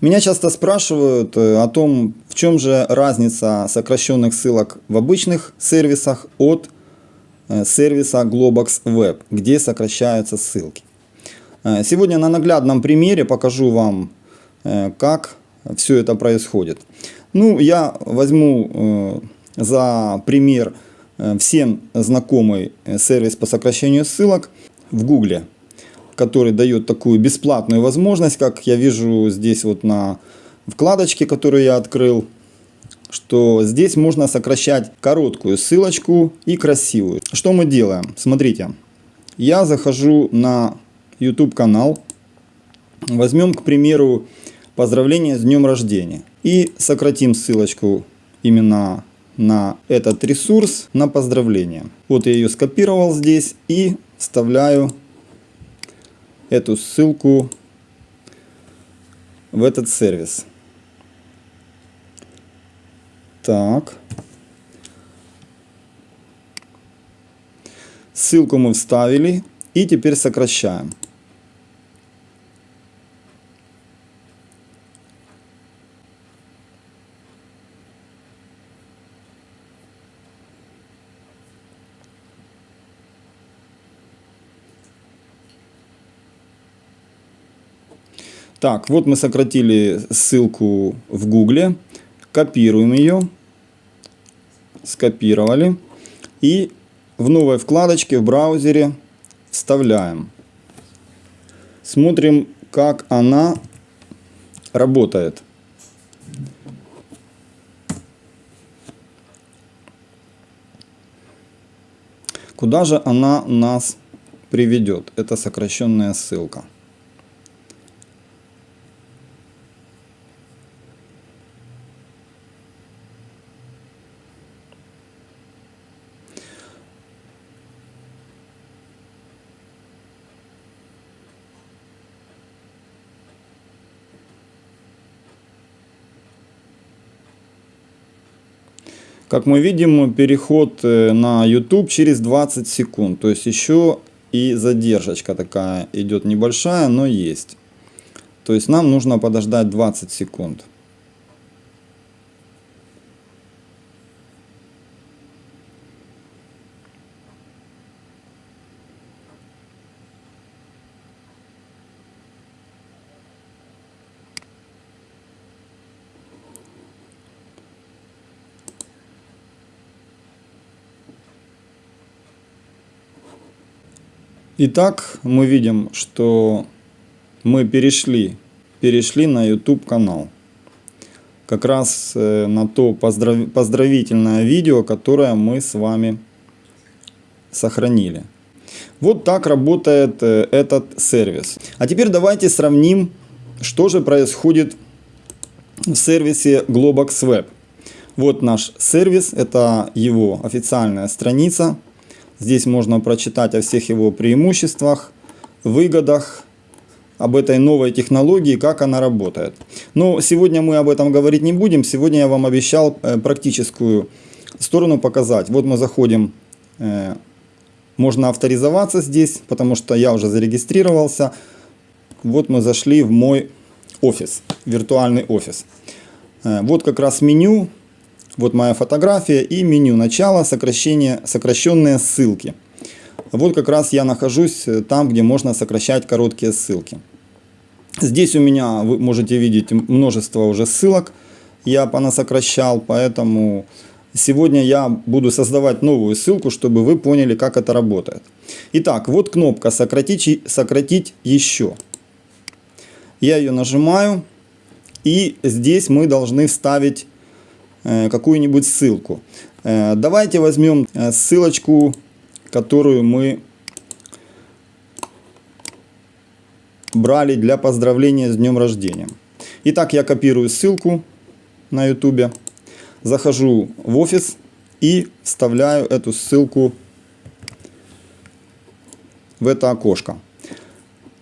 Меня часто спрашивают э, о том, в чем же разница сокращенных ссылок в обычных сервисах от э, сервиса Globox Web, где сокращаются ссылки. Э, сегодня на наглядном примере покажу вам, как все это происходит. Ну, я возьму за пример всем знакомый сервис по сокращению ссылок в Гугле который дает такую бесплатную возможность, как я вижу здесь вот на вкладочке, которую я открыл, что здесь можно сокращать короткую ссылочку и красивую. Что мы делаем? Смотрите, я захожу на YouTube канал, возьмем, к примеру, поздравление с днем рождения и сократим ссылочку именно на этот ресурс на поздравление. Вот я ее скопировал здесь и вставляю эту ссылку в этот сервис. Так. Ссылку мы вставили и теперь сокращаем. Так, вот мы сократили ссылку в Гугле, копируем ее, скопировали и в новой вкладочке в браузере вставляем. Смотрим, как она работает. Куда же она нас приведет? Это сокращенная ссылка. Как мы видим, переход э, на YouTube через 20 секунд. То есть еще и задержка такая идет небольшая, но есть. То есть нам нужно подождать 20 секунд. Итак, мы видим, что мы перешли, перешли на YouTube канал. Как раз э, на то поздрав... поздравительное видео, которое мы с вами сохранили. Вот так работает э, этот сервис. А теперь давайте сравним, что же происходит в сервисе Globox Web. Вот наш сервис, это его официальная страница. Здесь можно прочитать о всех его преимуществах, выгодах, об этой новой технологии, как она работает. Но сегодня мы об этом говорить не будем. Сегодня я вам обещал э, практическую сторону показать. Вот мы заходим, э, можно авторизоваться здесь, потому что я уже зарегистрировался. Вот мы зашли в мой офис, виртуальный офис. Э, вот как раз меню, вот моя фотография и меню начала, сокращение, сокращенные ссылки. Вот как раз я нахожусь э, там, где можно сокращать короткие ссылки. Здесь у меня, вы можете видеть, множество уже ссылок я понасокращал, поэтому сегодня я буду создавать новую ссылку, чтобы вы поняли, как это работает. Итак, вот кнопка «Сократить, сократить еще». Я ее нажимаю, и здесь мы должны вставить какую-нибудь ссылку. Э, давайте возьмем э, ссылочку, которую мы брали для поздравления с днем рождения. Итак, я копирую ссылку на YouTube, захожу в офис и вставляю эту ссылку в это окошко.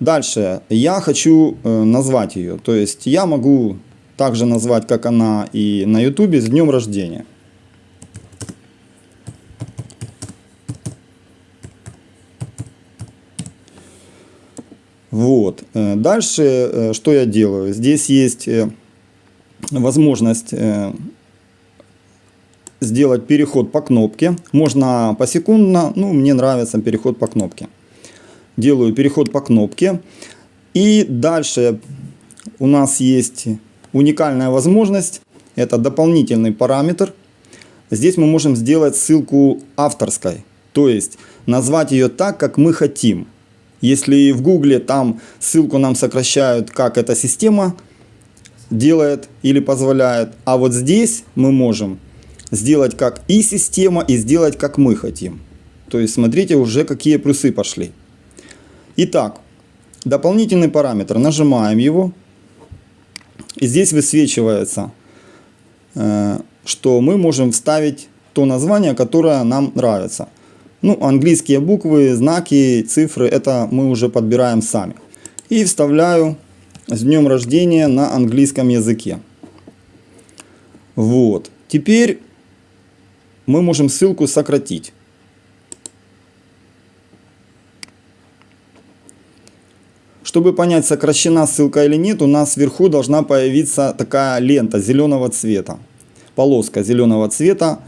Дальше я хочу назвать ее. То есть я могу также назвать, как она и на ютубе, с днем рождения. Вот. Э, дальше э, что я делаю? Здесь есть э, возможность сделать переход по кнопке. Можно посекундно, ну мне нравится переход по кнопке. Делаю переход по кнопке. И дальше у нас есть уникальная возможность. Это дополнительный параметр. Здесь мы можем сделать ссылку авторской. То есть назвать ее так, как мы хотим. Если в гугле там ссылку нам сокращают, как эта система делает или позволяет. А вот здесь мы можем сделать как и система, и сделать как мы хотим. То есть смотрите уже какие плюсы пошли. Итак, дополнительный параметр. Нажимаем его. И здесь высвечивается, э, что мы можем вставить то название, которое нам нравится. Ну, английские буквы, знаки, цифры, это мы уже подбираем сами. И вставляю с днем рождения на английском языке. Вот. Теперь мы можем ссылку сократить. Чтобы понять, сокращена ссылка или нет, у нас вверху должна появиться такая лента зеленого цвета. Полоска зеленого цвета,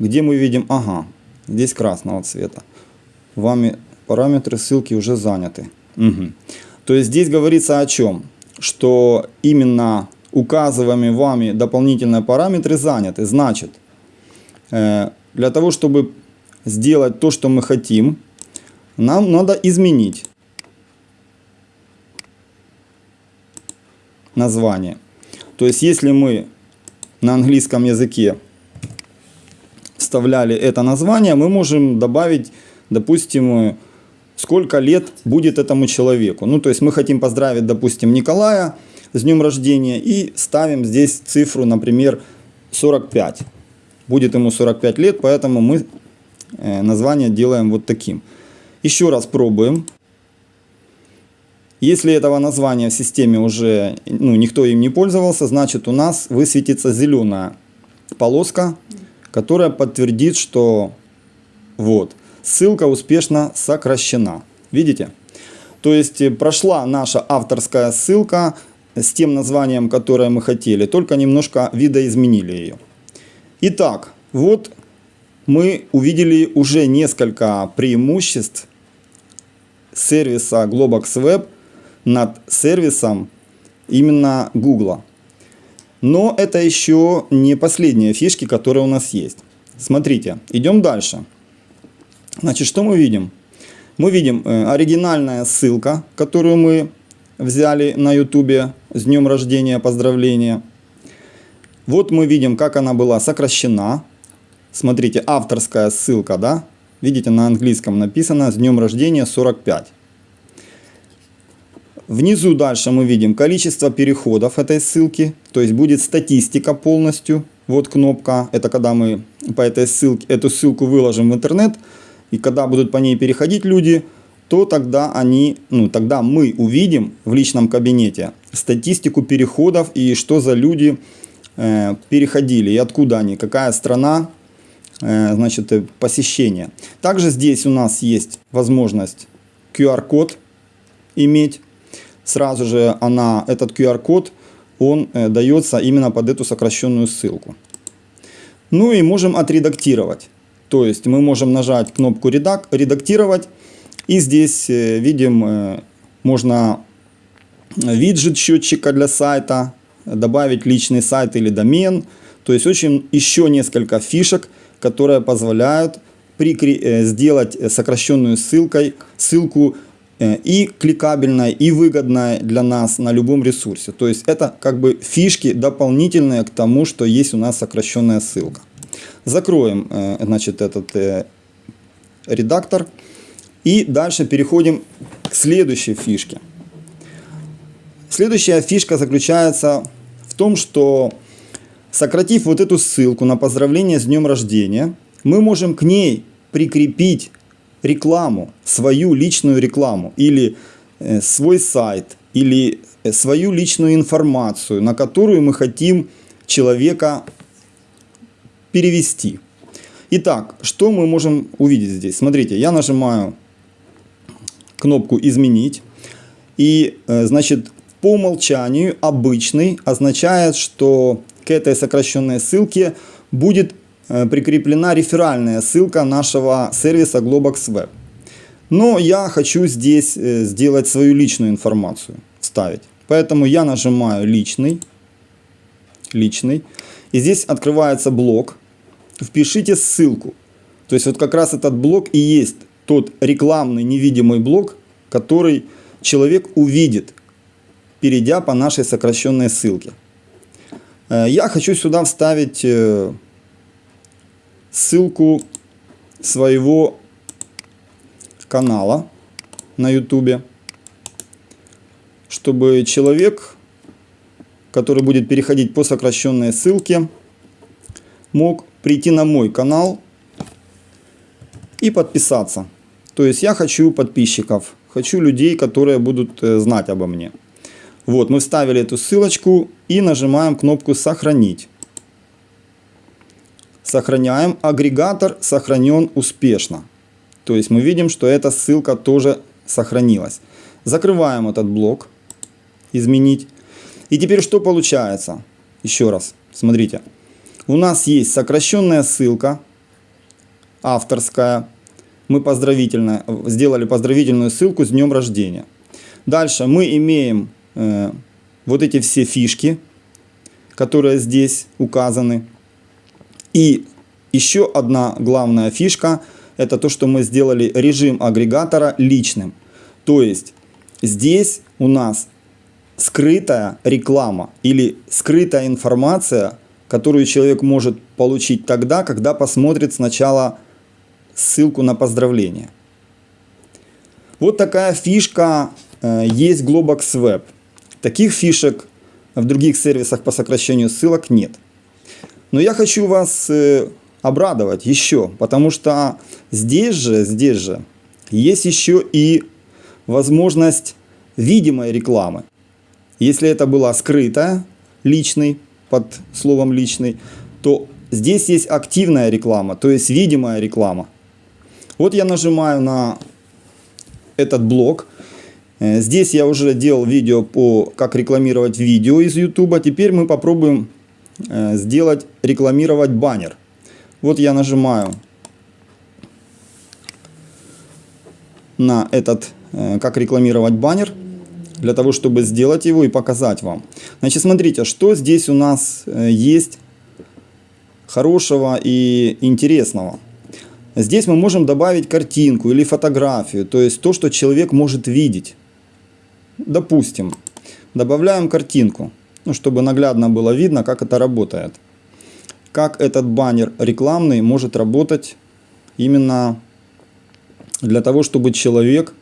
где мы видим, ага, здесь красного цвета. Вами параметры ссылки уже заняты. Угу. То есть здесь говорится о чем? Что именно указываемые вами дополнительные параметры заняты. Значит, э, для того, чтобы сделать то, что мы хотим, нам надо изменить название. То есть, если мы на английском языке вставляли это название, мы можем добавить, допустим, сколько лет будет этому человеку. Ну, то есть мы хотим поздравить, допустим, Николая с днем рождения и ставим здесь цифру, например, 45. Будет ему 45 лет, поэтому мы э, название делаем вот таким. Еще раз пробуем. Если этого названия в системе уже ну, никто им не пользовался, значит у нас высветится зеленая полоска, которая подтвердит, что вот, ссылка успешно сокращена. Видите? То есть э, прошла наша авторская ссылка с тем названием, которое мы хотели, только немножко видоизменили ее. Итак, вот мы увидели уже несколько преимуществ сервиса Globox Web над сервисом именно Google. Но это еще не последние фишки, которые у нас есть. Смотрите, идем дальше. Значит, что мы видим? Мы видим э, оригинальная ссылка, которую мы взяли на YouTube с днем рождения, поздравления. Вот мы видим, как она была сокращена. Смотрите, авторская ссылка, да? Видите, на английском написано с днем рождения 45. Внизу дальше мы видим количество переходов этой ссылки, то есть будет статистика полностью. Вот кнопка, это когда мы по этой ссылке, эту ссылку выложим в интернет, и когда будут по ней переходить люди, то тогда они, ну тогда мы увидим в личном кабинете статистику переходов и что за люди э, переходили и откуда они, какая страна, э, значит, э, посещения. Также здесь у нас есть возможность QR-код иметь сразу же она, этот QR-код, он э, дается именно под эту сокращенную ссылку. Ну и можем отредактировать. То есть мы можем нажать кнопку редак, «Редактировать». И здесь э, видим, э, можно виджет счетчика для сайта, добавить личный сайт или домен. То есть очень еще несколько фишек, которые позволяют прикре сделать сокращенную ссылкой, ссылку и кликабельная, и выгодная для нас на любом ресурсе. То есть это как бы фишки дополнительные к тому, что есть у нас сокращенная ссылка. Закроем э, значит, этот э, редактор и дальше переходим к следующей фишке. Следующая фишка заключается в том, что сократив вот эту ссылку на поздравление с днем рождения, мы можем к ней прикрепить рекламу, свою личную рекламу или э, свой сайт, или э, свою личную информацию, на которую мы хотим человека перевести. Итак, что мы можем увидеть здесь? Смотрите, я нажимаю кнопку «Изменить». И, э, значит, по умолчанию обычный означает, что к этой сокращенной ссылке будет прикреплена реферальная ссылка нашего сервиса Globox Web. Но я хочу здесь э, сделать свою личную информацию, вставить. Поэтому я нажимаю личный, личный. И здесь открывается блок. Впишите ссылку. То есть вот как раз этот блок и есть тот рекламный невидимый блок, который человек увидит, перейдя по нашей сокращенной ссылке. Э, я хочу сюда вставить э, ссылку своего канала на YouTube, чтобы человек, который будет переходить по сокращенной ссылке, мог прийти на мой канал и подписаться. То есть я хочу подписчиков, хочу людей, которые будут э, знать обо мне. Вот, мы вставили эту ссылочку и нажимаем кнопку «Сохранить». Сохраняем. Агрегатор сохранен успешно. То есть мы видим, что эта ссылка тоже сохранилась. Закрываем этот блок. Изменить. И теперь что получается? Еще раз, смотрите. У нас есть сокращенная ссылка, авторская. Мы поздравительно, сделали поздравительную ссылку с днем рождения. Дальше мы имеем э, вот эти все фишки, которые здесь указаны. И еще одна главная фишка – это то, что мы сделали режим агрегатора личным. То есть здесь у нас скрытая реклама или скрытая информация, которую человек может получить тогда, когда посмотрит сначала ссылку на поздравление. Вот такая фишка э, есть Globox Web. Таких фишек в других сервисах по сокращению ссылок нет. Но я хочу вас э, обрадовать еще, потому что здесь же, здесь же есть еще и возможность видимой рекламы. Если это была скрытая, личный, под словом личный, то здесь есть активная реклама, то есть видимая реклама. Вот я нажимаю на этот блок. Э, здесь я уже делал видео по как рекламировать видео из YouTube. Теперь мы попробуем сделать рекламировать баннер. Вот я нажимаю на этот э, как рекламировать баннер для того, чтобы сделать его и показать вам. Значит, смотрите, что здесь у нас есть хорошего и интересного. Здесь мы можем добавить картинку или фотографию, то есть то, что человек может видеть. Допустим, добавляем картинку, ну, чтобы наглядно было видно, как это работает. Как этот баннер рекламный может работать именно для того, чтобы человек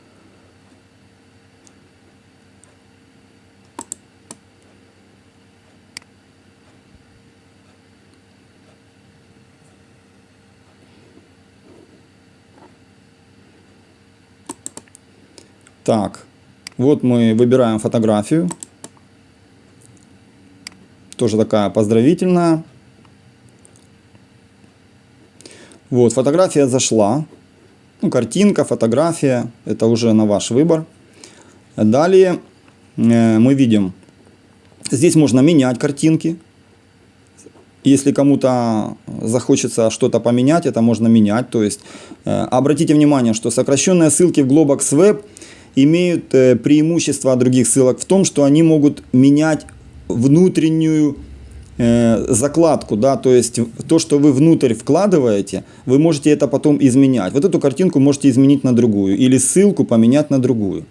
Так, вот мы выбираем фотографию. Тоже такая поздравительная. Вот, фотография зашла. Ну, картинка, фотография, это уже на ваш выбор. Далее э, мы видим, здесь можно менять картинки. Если кому-то захочется что-то поменять, это можно менять. То есть э, обратите внимание, что сокращенные ссылки в Globox Web имеют э, преимущество от других ссылок в том, что они могут менять внутреннюю э, закладку, да, то есть то, что вы внутрь вкладываете, вы можете это потом изменять. Вот эту картинку можете изменить на другую или ссылку поменять на другую.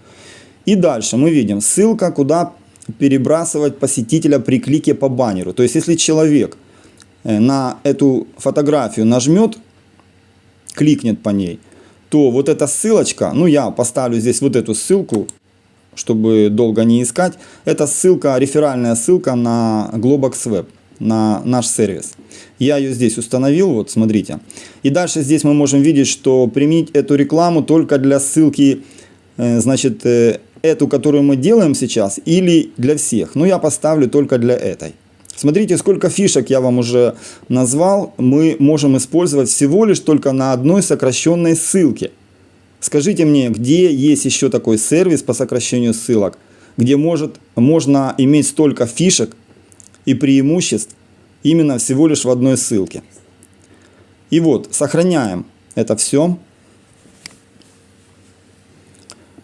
И дальше мы видим ссылка, куда перебрасывать посетителя при клике по баннеру. То есть если человек э, на эту фотографию нажмет, кликнет по ней – то вот эта ссылочка, ну я поставлю здесь вот эту ссылку, чтобы долго не искать. Это ссылка, реферальная ссылка на Globox Web, на наш сервис. Я ее здесь установил, вот смотрите. И дальше здесь мы можем видеть, что применить эту рекламу только для ссылки, э, значит, э, эту, которую мы делаем сейчас, или для всех. Но я поставлю только для этой. Смотрите, сколько фишек я вам уже назвал, мы можем использовать всего лишь только на одной сокращенной ссылке. Скажите мне, где есть еще такой сервис по сокращению ссылок, где может, можно иметь столько фишек и преимуществ именно всего лишь в одной ссылке. И вот, сохраняем это все.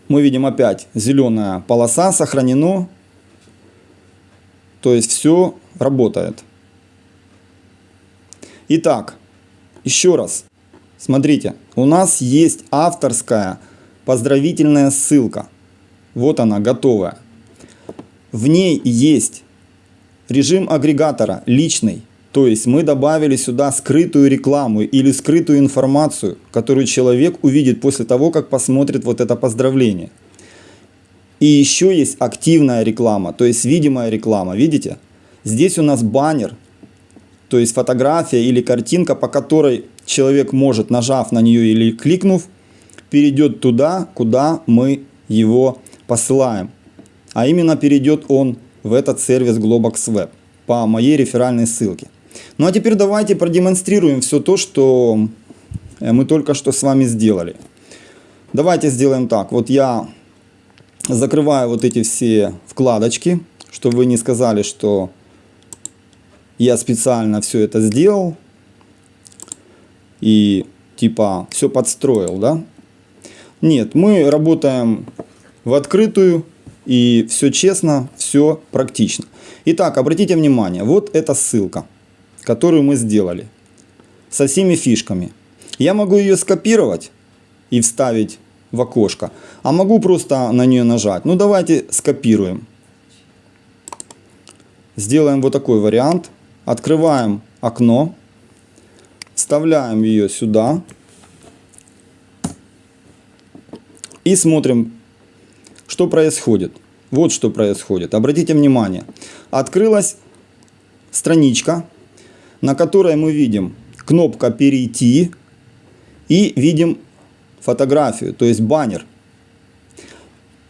Мы видим опять зеленая полоса, сохранено. То есть все работает. Итак, еще раз. Смотрите, у нас есть авторская поздравительная ссылка. Вот она, готовая. В ней есть режим агрегатора, личный. То есть мы добавили сюда скрытую рекламу или скрытую информацию, которую человек увидит после того, как посмотрит вот это поздравление. И еще есть активная реклама, то есть видимая реклама. Видите? Здесь у нас баннер, то есть фотография или картинка, по которой человек может, нажав на нее или кликнув, перейдет туда, куда мы его посылаем. А именно перейдет он в этот сервис Globox Web по моей реферальной ссылке. Ну а теперь давайте продемонстрируем все то, что э, мы только что с вами сделали. Давайте сделаем так. Вот я закрываю вот эти все вкладочки, чтобы вы не сказали, что я специально все это сделал и типа все подстроил, да? Нет, мы работаем в открытую и все честно, все практично. Итак, обратите внимание, вот эта ссылка, которую мы сделали со всеми фишками. Я могу ее скопировать и вставить в окошко, а могу просто на нее нажать. Ну давайте скопируем. Сделаем вот такой вариант. Открываем окно Вставляем ее сюда. И смотрим, что происходит. Вот что происходит. Обратите внимание. Открылась страничка, на которой мы видим кнопка «Перейти» и видим фотографию, то есть баннер.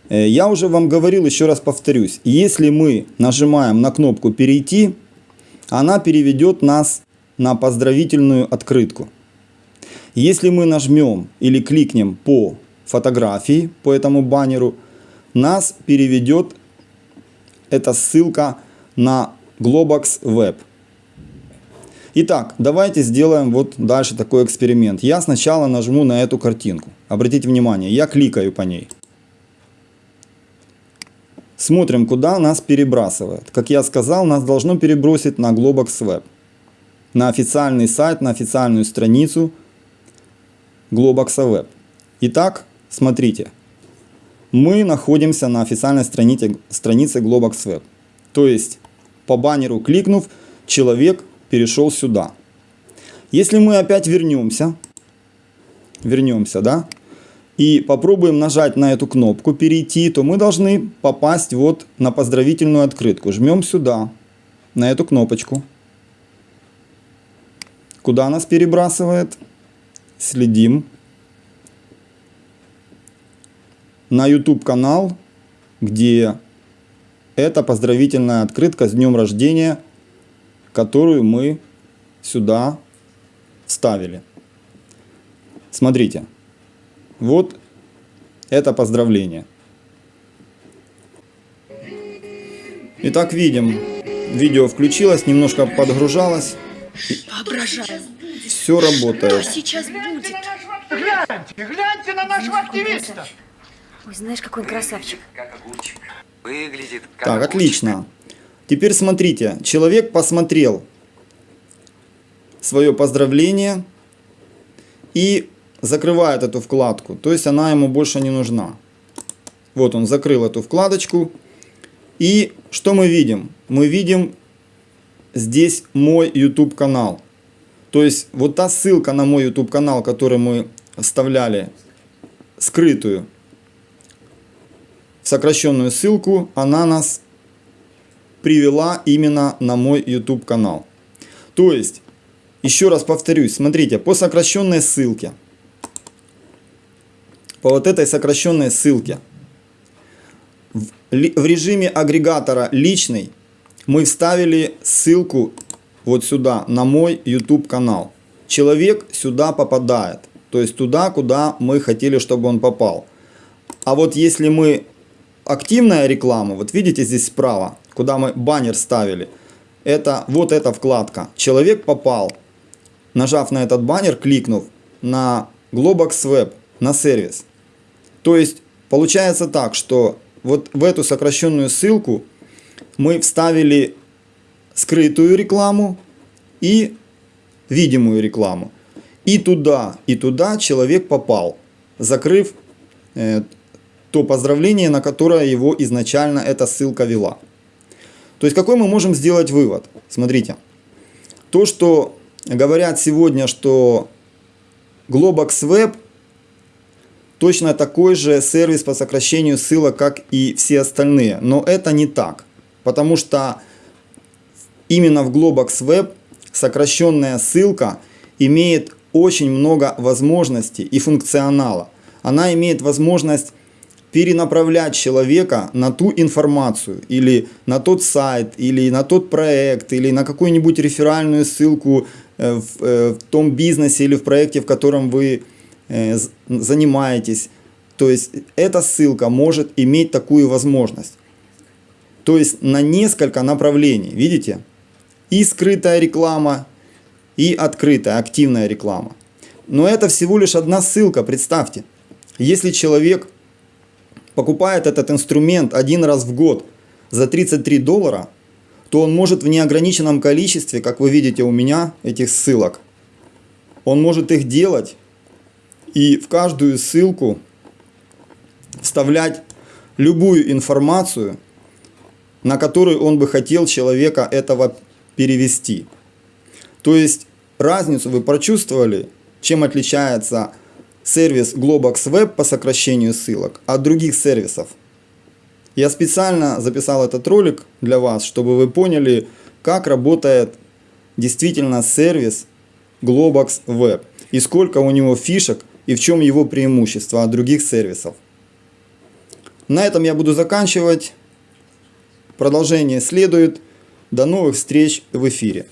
Э, я уже вам говорил, еще раз повторюсь. Если мы нажимаем на кнопку «Перейти», она переведет нас на поздравительную открытку. Если мы нажмем или кликнем по фотографии, по этому баннеру, нас переведет эта ссылка на Globox Web. Итак, давайте сделаем вот дальше такой эксперимент. Я сначала нажму на эту картинку. Обратите внимание, я кликаю по ней. Смотрим, куда нас перебрасывает. Как я сказал, нас должно перебросить на Globox Web на официальный сайт, на официальную страницу Globox Web. Итак, смотрите, мы находимся на официальной странице, странице Globox Web. То есть, по баннеру кликнув, человек перешел сюда. Если мы опять вернемся, вернемся, да, и попробуем нажать на эту кнопку «Перейти», то мы должны попасть вот на поздравительную открытку. Жмем сюда, на эту кнопочку. Куда нас перебрасывает? Следим. На YouTube канал, где это поздравительная открытка с днем рождения, которую мы сюда вставили. Смотрите, вот это поздравление. Итак, видим, видео включилось, немножко подгружалось. Воображаю. Все работает. Что сейчас будет? Гляньте, гляньте на нашего активиста. Ой, знаешь, какой он красавчик. Выглядит как Так, отлично. Теперь смотрите, человек посмотрел свое поздравление и закрывает эту вкладку. То есть она ему больше не нужна. Вот он закрыл эту вкладочку. И что мы видим? Мы видим здесь мой YouTube канал. То есть вот та ссылка на мой YouTube канал, который мы вставляли скрытую сокращенную ссылку, она нас привела именно на мой YouTube канал. То есть, еще раз повторюсь, смотрите, по сокращенной ссылке, по вот этой сокращенной ссылке, в, в режиме агрегатора личный мы вставили ссылку вот сюда, на мой YouTube канал. Человек сюда попадает. То есть туда, куда мы хотели, чтобы он попал. А вот если мы активная реклама, вот видите здесь справа, куда мы баннер ставили, это вот эта вкладка. Человек попал, нажав на этот баннер, кликнув на Globox Web, на сервис. То есть получается так, что вот в эту сокращенную ссылку мы вставили скрытую рекламу и видимую рекламу. И туда, и туда человек попал, закрыв э, то поздравление, на которое его изначально эта ссылка вела. То есть какой мы можем сделать вывод? Смотрите, то, что говорят сегодня, что Globox Web точно такой же сервис по сокращению ссылок, как и все остальные. Но это не так, потому что именно в Globox Web сокращенная ссылка имеет очень много возможностей и функционала. Она имеет возможность перенаправлять человека на ту информацию или на тот сайт, или на тот проект, или на какую-нибудь реферальную ссылку э, в, э, в том бизнесе или в проекте, в котором вы э, занимаетесь. То есть эта ссылка может иметь такую возможность. То есть на несколько направлений, видите? И скрытая реклама, и открытая, активная реклама. Но это всего лишь одна ссылка, представьте. Если человек покупает этот инструмент один раз в год за 33 доллара, то он может в неограниченном количестве, как вы видите у меня, этих ссылок, он может их делать и в каждую ссылку вставлять любую информацию, на которую он бы хотел человека этого перевести. То есть разницу вы прочувствовали, чем отличается сервис Globox Web по сокращению ссылок от других сервисов. Я специально записал этот ролик для вас, чтобы вы поняли, как работает действительно сервис Globox Web и сколько у него фишек и в чем его преимущество от других сервисов. На этом я буду заканчивать. Продолжение следует. До новых встреч в эфире.